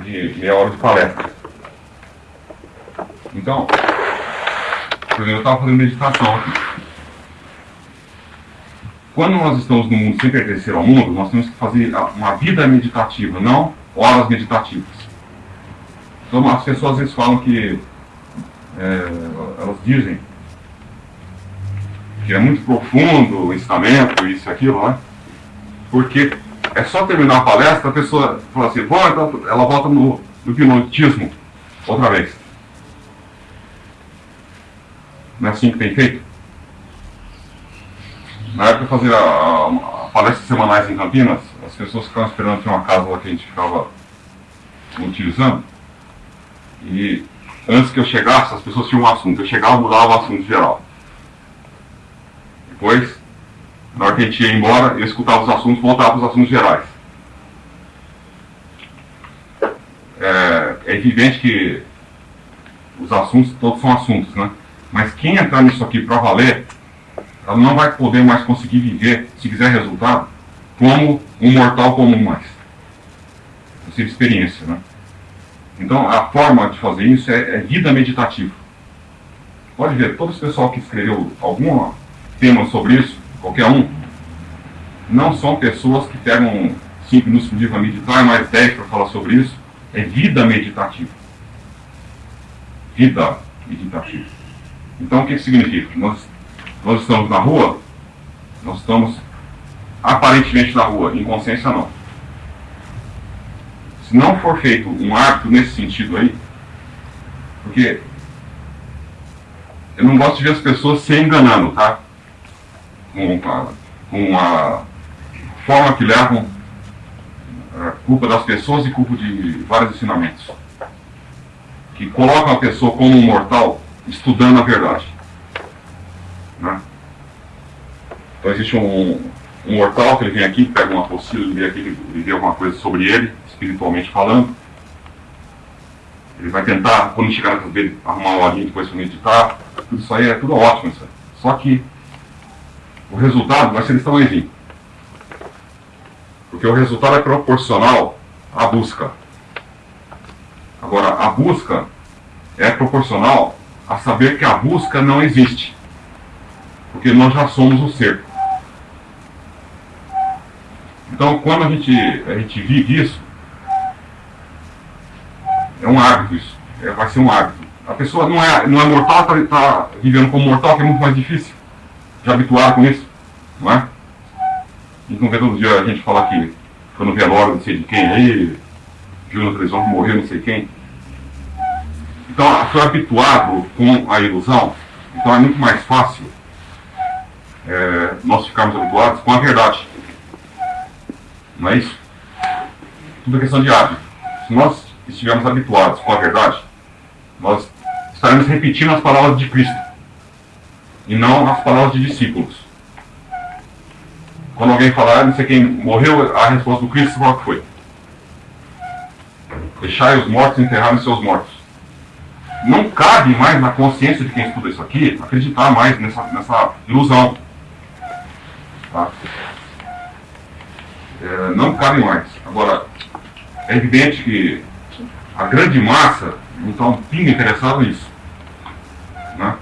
de meia hora de palestra. Então, por exemplo, eu estava fazendo meditação aqui. Quando nós estamos no mundo sem pertencer ao mundo, nós temos que fazer uma vida meditativa, não horas meditativas. Então as pessoas às vezes falam que é, elas dizem que é muito profundo o ensinamento, isso e aquilo, né? Porque é só terminar a palestra, a pessoa fala assim, Bom, então, ela volta no, no hipnotismo outra vez. Não é assim que tem feito? Na época de fazer a, a, a palestras semanais em Campinas, as pessoas ficavam esperando ter uma casa lá que a gente ficava utilizando. E antes que eu chegasse, as pessoas tinham um assunto. Eu chegava e mudava o assunto geral. Depois, na hora que a gente ia embora, eu escutava os assuntos voltava para os assuntos gerais. É, é evidente que os assuntos todos são assuntos, né? Mas quem entrar nisso aqui para valer, ela não vai poder mais conseguir viver, se quiser resultado, como um mortal comum mais. Essa experiência, né? Então, a forma de fazer isso é, é vida meditativa. Pode ver, todo esse pessoal que escreveu algum tema sobre isso, qualquer um, não são pessoas que pegam 5 minutos por dia para meditar e mais 10 para falar sobre isso. É vida meditativa. Vida meditativa. Então, o que, que significa? Nós, nós estamos na rua, nós estamos aparentemente na rua, em consciência não. Se não for feito um hábito nesse sentido aí, porque eu não gosto de ver as pessoas se enganando, tá? Com, com a forma que levam a culpa das pessoas e culpa de vários ensinamentos. Que colocam a pessoa como um mortal estudando a verdade. Né? Então existe um, um mortal que ele vem aqui, pega uma apostila, ele vem aqui, ele vê alguma coisa sobre ele, espiritualmente falando. Ele vai tentar, quando chegar na casa dele, arrumar uma horinha depois para meditar. Tudo isso aí é tudo ótimo. Isso. Só que o resultado vai ser desse tamanhozinho. Porque o resultado é proporcional à busca. Agora, a busca é proporcional a saber que a busca não existe. Porque nós já somos o ser. Então, quando a gente, a gente vive isso, é um hábito isso. É, vai ser um hábito. A pessoa não é, não é mortal, está tá vivendo como mortal, que é muito mais difícil. Já habituado com isso, não é? A gente não vê todo dia a gente falar que foi no velório, não sei de quem aí, viu na televisão que morreu não sei quem. Então, foi habituado com a ilusão, então é muito mais fácil é, nós ficarmos habituados com a verdade. Não é isso? Tudo é questão de hábito. Se nós estivermos habituados com a verdade, nós estaremos repetindo as palavras de Cristo e não as palavras de discípulos. Quando alguém falar, ah, não sei quem morreu, a resposta do Cristo qual foi? Deixai os mortos enterrarem seus mortos. Não cabe mais na consciência de quem estuda isso aqui acreditar mais nessa, nessa ilusão. Tá? É, não cabe mais. Agora, é evidente que a grande massa não está um pingo interessado nisso. Né?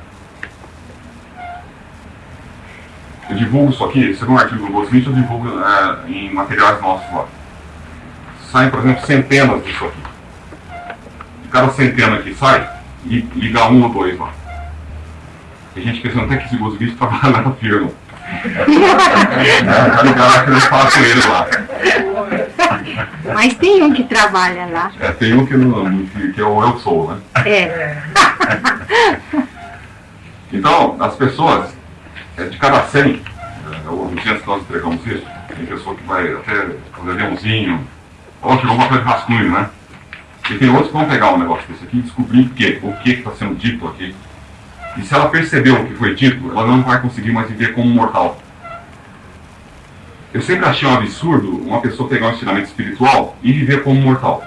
Eu divulgo isso aqui, você vê um artigo do Gosmith, eu divulgo é, em materiais nossos lá. Saem, por exemplo, centenas disso aqui. De cada centena que sai, liga um ou dois lá. Tem gente pensando até que esse Gosmith trabalha na firma. Já ligaram aquele espaço ele lá. Mas tem um que trabalha lá. É, tem um que, não, que, que é o eu sou, né? É. então, as pessoas, é, de cada 100, no dia que nós entregamos isso, tem pessoa que vai até fazer aviãozinho, ou chegou uma coisa de rascunho, né? E tem outros que vão pegar um negócio desse aqui e descobrir o que, o que está sendo dito aqui. E se ela percebeu o que foi dito, ela não vai conseguir mais viver como mortal. Eu sempre achei um absurdo uma pessoa pegar um ensinamento espiritual e viver como mortal.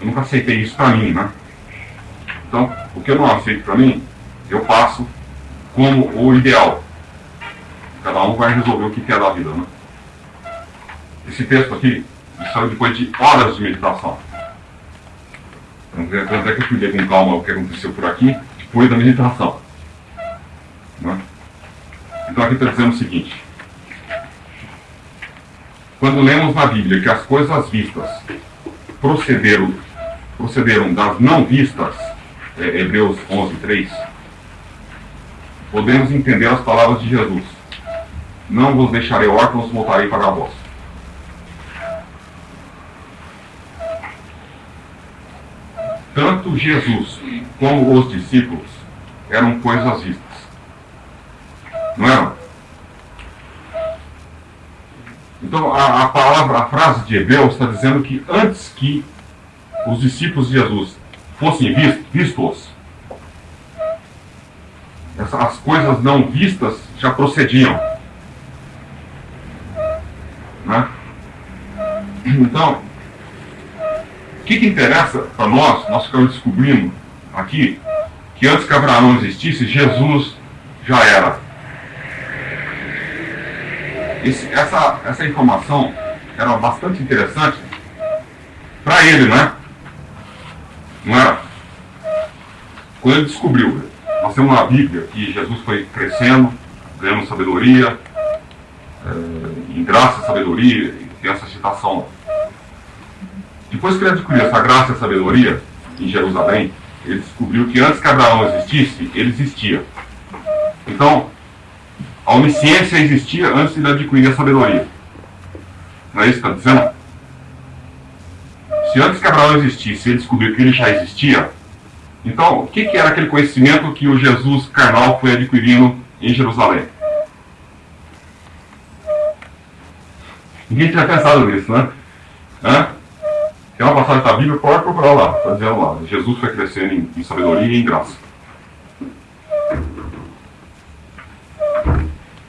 Eu nunca aceitei isso para mim, né? Então, o que eu não aceito para mim, eu passo como o ideal. Cada um vai resolver o que quer da vida, né? Esse texto aqui saiu depois de horas de meditação. Então, até que eu fui com calma o que aconteceu por aqui, depois da meditação. Né? Então aqui está dizendo o seguinte. Quando lemos na Bíblia que as coisas vistas procederam, procederam das não vistas, é, Hebreus 11, 3, podemos entender as palavras de Jesus. Não vos deixarei órfãos, voltarei para vós. Tanto Jesus como os discípulos eram coisas vistas. Não eram? Então a, a palavra, a frase de Hebreus está dizendo que antes que os discípulos de Jesus fossem vistos, as coisas não vistas já procediam. Né? Então, o que, que interessa para nós? Nós ficamos descobrindo aqui que antes que Abraão existisse, Jesus já era. Esse, essa, essa informação era bastante interessante para ele, né? Não era? Quando ele descobriu, nós temos na Bíblia que Jesus foi crescendo, ganhando sabedoria, é, em graça e sabedoria, e tem essa citação. Depois que ele adquiriu essa graça e sabedoria em Jerusalém, ele descobriu que antes que Abraão existisse, ele existia. Então, a onisciência existia antes de ele adquirir a sabedoria. Não é isso que está dizendo? Se antes que Abraão existisse, ele descobriu que ele já existia, então, o que, que era aquele conhecimento que o Jesus carnal foi adquirindo em Jerusalém? Ninguém tinha pensado nisso, né? Hã? Tem uma passagem da Bíblia, pode procurar lá, está dizendo lá. Jesus foi crescendo em, em sabedoria e em graça.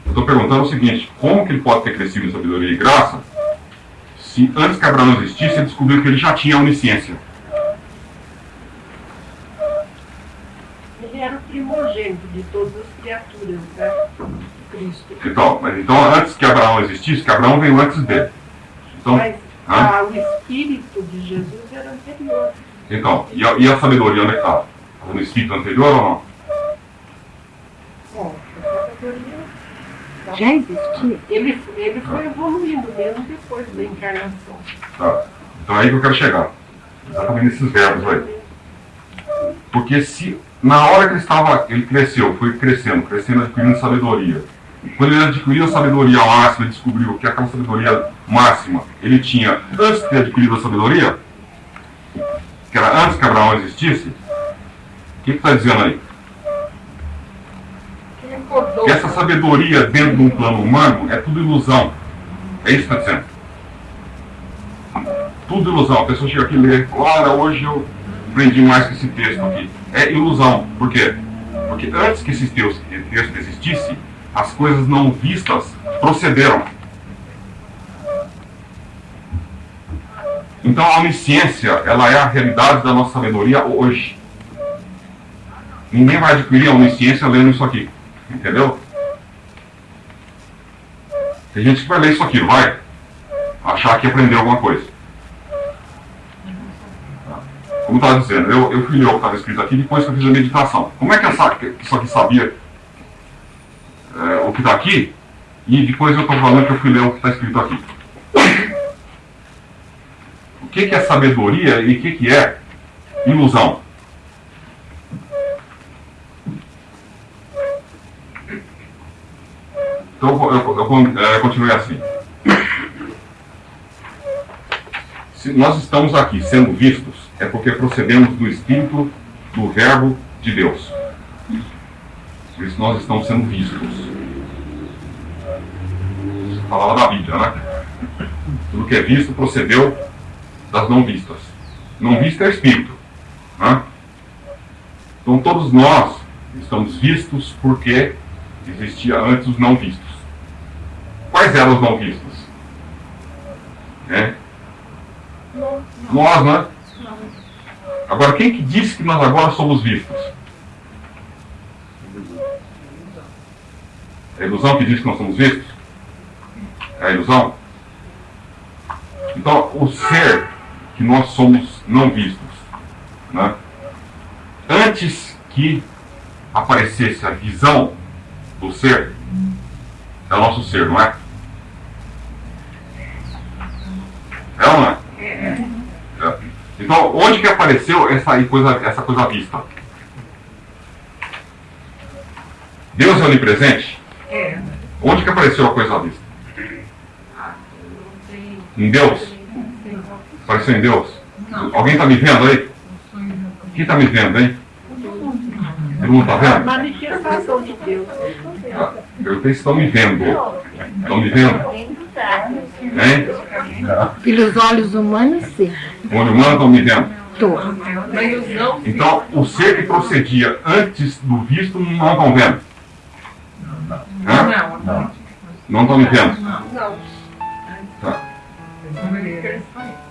estou perguntando o seguinte, como que ele pode ter crescido em sabedoria e graça se antes que Abraão existisse, ele descobriu que ele já tinha onisciência? Ele era o primogênito de todas as criaturas, né? Cristo. Então, mas então antes que Abraão existisse, que Abraão veio antes dele. Então, mas ah, o espírito de Jesus era anterior. Então, e a, e a sabedoria onde é estava? Estava no espírito anterior ou não? Bom, a sabedoria já existia. Ele, ele foi evoluindo mesmo depois da encarnação. Tá. Então é aí que eu quero chegar. Exatamente nesses verbos aí. Porque se na hora que ele estava, ele cresceu, foi crescendo, crescendo, adquirindo sabedoria. Quando ele adquiriu a sabedoria máxima, descobriu que aquela sabedoria máxima ele tinha antes de ter adquirido a sabedoria, que era antes que Abraão existisse, o que está dizendo aí? Que essa sabedoria dentro de um plano humano é tudo ilusão. É isso que está dizendo. Tudo ilusão. A pessoa chega aqui e lê, olha, hoje eu aprendi mais que esse texto aqui. É ilusão. Por quê? Porque antes que esse texto, texto existisse, as coisas não vistas procederam. Então a onisciência, ela é a realidade da nossa sabedoria hoje. Ninguém vai adquirir a onisciência lendo isso aqui. Entendeu? Tem gente que vai ler isso aqui, vai? Achar que aprendeu alguma coisa. Como estava dizendo, eu, eu fui ler o que estava escrito aqui depois que eu fiz a meditação. Como é que essa, isso aqui sabia é, o que está aqui? E depois eu estou falando que eu fui ler o que está escrito aqui. O que, que é sabedoria e o que, que é ilusão? Então eu, eu, eu, eu continuei assim. Se nós estamos aqui sendo vistos, é porque procedemos do Espírito do Verbo de Deus. Por isso nós estamos sendo vistos. Falava da Bíblia, né? Tudo que é visto procedeu das não vistas. Não visto é Espírito. Né? Então todos nós estamos vistos porque existia antes os não vistos. Quais eram os não vistos? É? Nós, né? Agora, quem que disse que nós agora somos vistos? É a ilusão que diz que nós somos vistos? É a ilusão? Então, o ser que nós somos não vistos Né? Antes que aparecesse a visão do ser, é o nosso ser, não é ou não é? é? Então, onde que apareceu essa coisa, essa coisa vista? Deus é onipresente? É. Onde que apareceu a coisa vista? Em Deus? Apareceu em Deus? Alguém está me vendo aí? Quem está me vendo, hein? Todo mundo está vendo? Manifestação de Deus. Ah, Eu sei se estão me vendo. Estão me vendo? Hein? Pelos olhos humanos, sim. O olho humano estão me vendo? Tô. Então, o ser que procedia antes do visto não estão vendo? Hã? Não. Não estão me vendo? Não. Tá. Não.